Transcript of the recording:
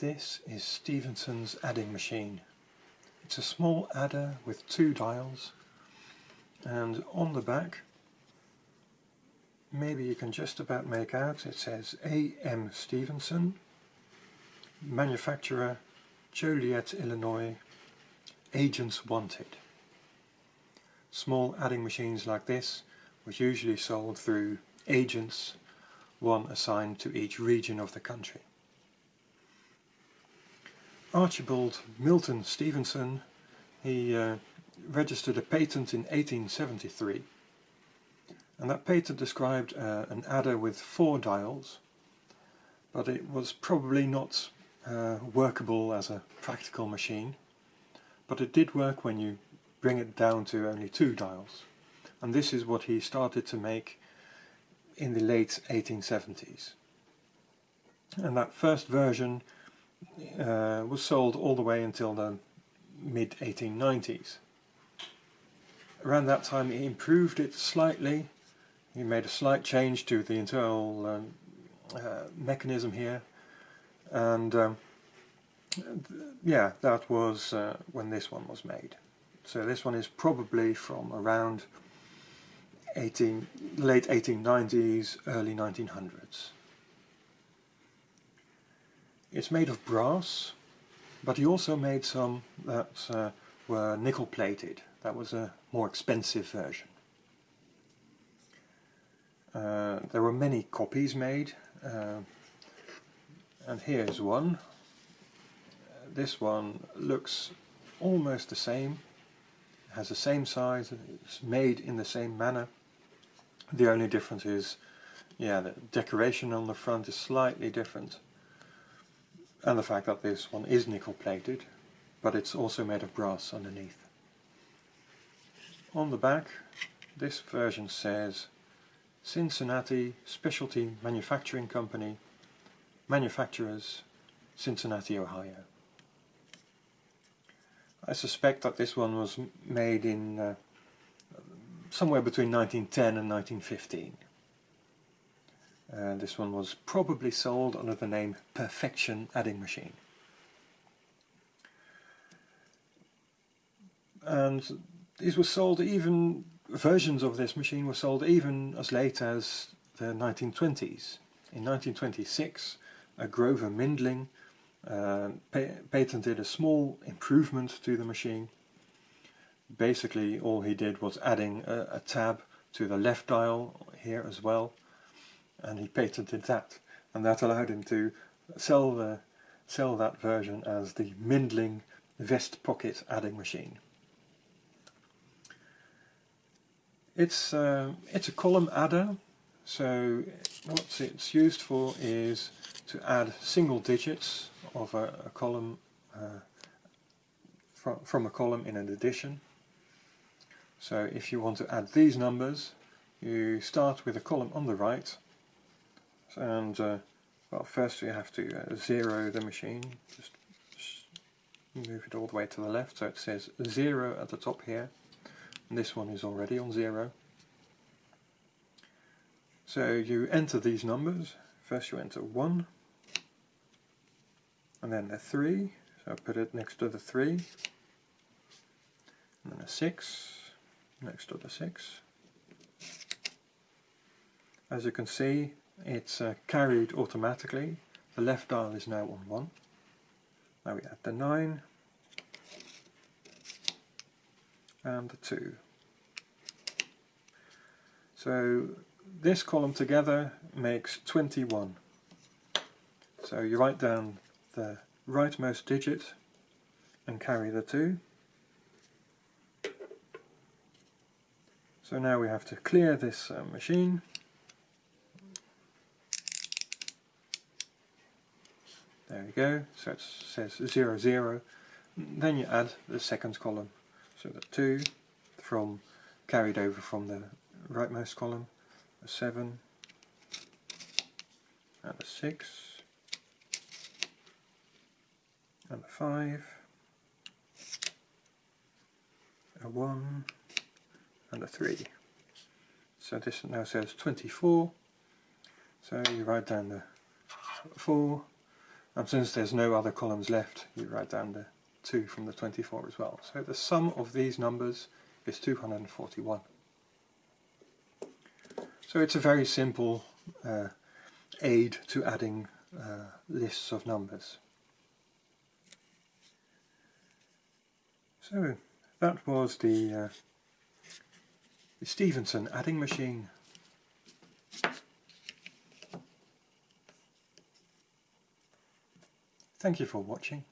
This is Stevenson's adding machine. It's a small adder with two dials and on the back maybe you can just about make out it says A.M. Stevenson manufacturer Joliet, Illinois agents wanted. Small adding machines like this was usually sold through agents, one assigned to each region of the country. Archibald Milton Stevenson, he uh, registered a patent in 1873 and that patent described uh, an adder with four dials but it was probably not uh, workable as a practical machine. But it did work when you bring it down to only two dials. And this is what he started to make in the late 1870s and that first version uh, was sold all the way until the mid 1890s. Around that time he improved it slightly, he made a slight change to the internal um, uh, mechanism here and um, yeah that was uh, when this one was made. So this one is probably from around 18, late 1890s, early 1900s. It's made of brass, but he also made some that uh, were nickel plated. That was a more expensive version. Uh, there were many copies made, uh, and here's one. This one looks almost the same, has the same size, it's made in the same manner. The only difference is, yeah, the decoration on the front is slightly different and the fact that this one is nickel plated but it's also made of brass underneath. On the back this version says Cincinnati Specialty Manufacturing Company Manufacturers Cincinnati, Ohio. I suspect that this one was made in uh, somewhere between 1910 and 1915. Uh, this one was probably sold under the name Perfection Adding Machine. And these were sold even, versions of this machine were sold even as late as the 1920s. In 1926 a Grover Mindling uh, pa patented a small improvement to the machine. Basically all he did was adding a, a tab to the left dial here as well and he patented that and that allowed him to sell the sell that version as the Mindling vest pocket adding machine. It's uh, it's a column adder so what it's used for is to add single digits of a, a column uh, from, from a column in an addition. So if you want to add these numbers you start with a column on the right and uh, well first we have to uh, zero the machine just, move it all the way to the left. So it says zero at the top here. And this one is already on zero. So you enter these numbers. First you enter 1 and then a 3 so I put it next to the 3 and then a 6 next to the 6 as you can see it's uh, carried automatically. The left dial is now on 1. Now we add the 9 and the 2. So this column together makes 21. So you write down the rightmost digit and carry the 2. So now we have to clear this uh, machine There we go, so it says 0, 0. Then you add the second column. So the 2 from carried over from the rightmost column, a 7, and a 6, and a 5, a 1, and a 3. So this now says 24, so you write down the 4, And since there's no other columns left, you write down the 2 from the 24 as well. So the sum of these numbers is 241. So it's a very simple uh, aid to adding uh, lists of numbers. So that was the, uh, the Stevenson adding machine. Thank you for watching.